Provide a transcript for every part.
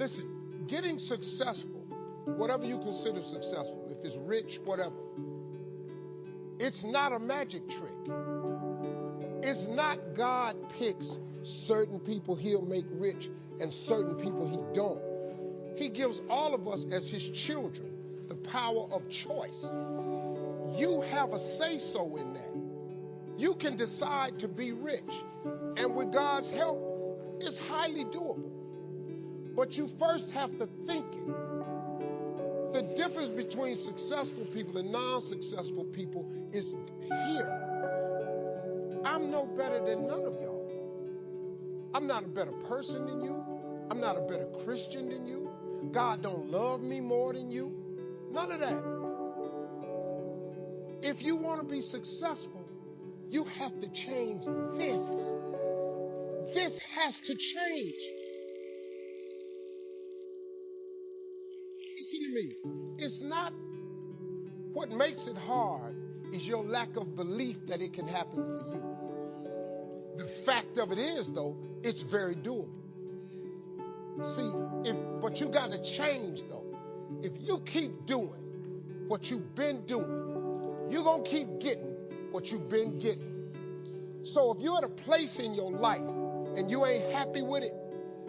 Listen, getting successful, whatever you consider successful, if it's rich, whatever, it's not a magic trick. It's not God picks certain people he'll make rich and certain people he don't. He gives all of us as his children the power of choice. You have a say so in that. You can decide to be rich, and with God's help, it's highly doable. But you first have to think it. The difference between successful people and non successful people is here. I'm no better than none of y'all. I'm not a better person than you. I'm not a better Christian than you. God don't love me more than you. None of that. If you want to be successful, you have to change this. This has to change. Me. It's not what makes it hard is your lack of belief that it can happen for you. The fact of it is, though, it's very doable. See, if but you got to change though. If you keep doing what you've been doing, you're gonna keep getting what you've been getting. So if you're at a place in your life and you ain't happy with it,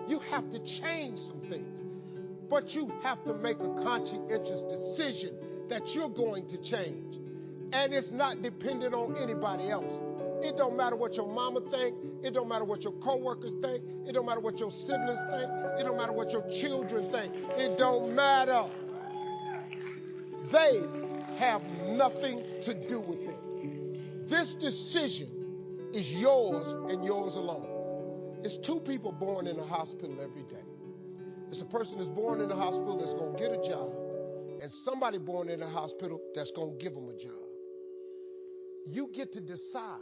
you have to change some things. But you have to make a conscientious decision that you're going to change. And it's not dependent on anybody else. It don't matter what your mama think. It don't matter what your coworkers think. It don't matter what your siblings think. It don't matter what your children think. It don't matter. They have nothing to do with it. This decision is yours and yours alone. It's two people born in a hospital every day. It's a person that's born in a hospital that's going to get a job, and somebody born in a hospital that's going to give them a job. You get to decide